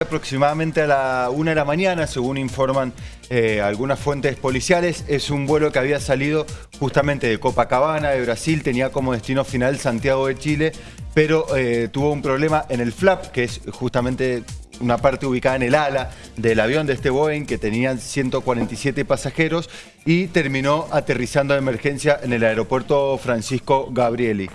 Aproximadamente a la una de la mañana, según informan eh, algunas fuentes policiales, es un vuelo que había salido justamente de Copacabana, de Brasil, tenía como destino final Santiago de Chile, pero eh, tuvo un problema en el flap, que es justamente una parte ubicada en el ala del avión de este Boeing que tenían 147 pasajeros y terminó aterrizando de emergencia en el aeropuerto Francisco Gabrieli.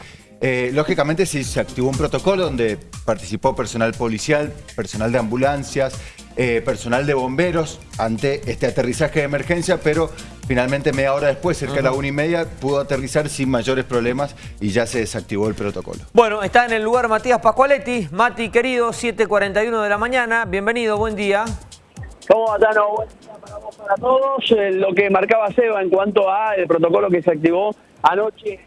Eh, lógicamente sí se activó un protocolo donde participó personal policial, personal de ambulancias, eh, personal de bomberos ante este aterrizaje de emergencia, pero finalmente media hora después, cerca de la una y media, pudo aterrizar sin mayores problemas y ya se desactivó el protocolo. Bueno, está en el lugar Matías Pascualetti. Mati, querido, 7.41 de la mañana. Bienvenido, buen día. ¿Cómo va, Tano? Buen día para vos, para todos. Eh, lo que marcaba Seba en cuanto a el protocolo que se activó anoche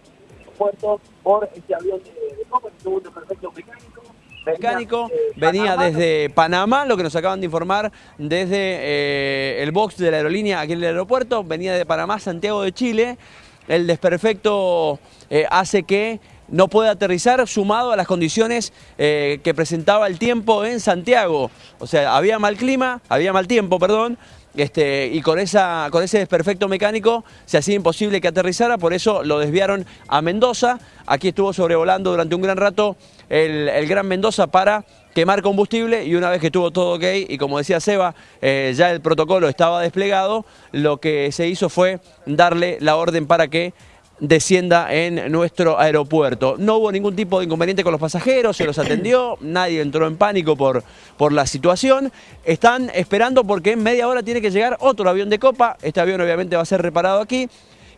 puerto por este avión de, de Copa, el segundo perfecto mecánico. Mecánico venía desde Panamá, lo que nos acaban de informar desde eh, el box de la aerolínea aquí en el aeropuerto, venía de Panamá, Santiago de Chile. El desperfecto eh, hace que no pueda aterrizar sumado a las condiciones eh, que presentaba el tiempo en Santiago. O sea, había mal clima, había mal tiempo, perdón, este, y con, esa, con ese desperfecto mecánico se hacía imposible que aterrizara, por eso lo desviaron a Mendoza. Aquí estuvo sobrevolando durante un gran rato el, Gran Mendoza para quemar combustible y una vez que estuvo todo ok y como decía Seba, eh, ya el protocolo estaba desplegado, lo que se hizo fue darle la orden para que descienda en nuestro aeropuerto. No hubo ningún tipo de inconveniente con los pasajeros, se los atendió, nadie entró en pánico por, por la situación. Están esperando porque en media hora tiene que llegar otro avión de copa, este avión obviamente va a ser reparado aquí,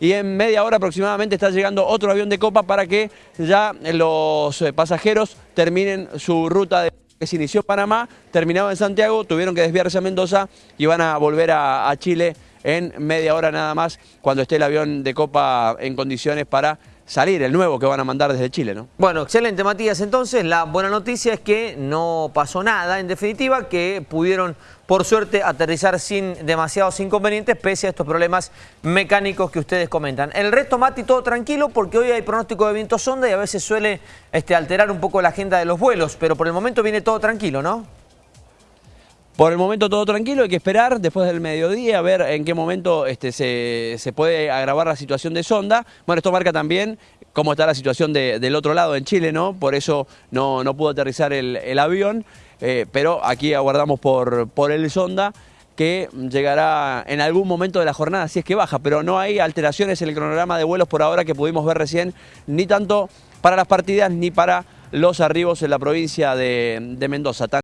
y en media hora aproximadamente está llegando otro avión de copa para que ya los eh, pasajeros terminen su ruta de que se inició en Panamá, terminaba en Santiago, tuvieron que desviarse a Mendoza y van a volver a Chile en media hora nada más cuando esté el avión de Copa en condiciones para salir, el nuevo que van a mandar desde Chile, ¿no? Bueno, excelente Matías, entonces la buena noticia es que no pasó nada, en definitiva, que pudieron por suerte aterrizar sin demasiados inconvenientes pese a estos problemas mecánicos que ustedes comentan. El resto, Mati, todo tranquilo porque hoy hay pronóstico de viento sonda y a veces suele este, alterar un poco la agenda de los vuelos, pero por el momento viene todo tranquilo, ¿no? Por el momento todo tranquilo, hay que esperar después del mediodía a ver en qué momento este, se, puede agravar la situación de sonda. Bueno, esto marca también cómo está la situación del otro lado, en Chile, ¿no? Por eso no, no pudo aterrizar el, avión, eh, pero aquí aguardamos por, por el sonda que llegará en algún momento de la jornada, si es que baja, pero no hay alteraciones en el cronograma de vuelos por ahora que pudimos ver recién, ni tanto para las partidas ni para los arribos en la provincia de Mendoza.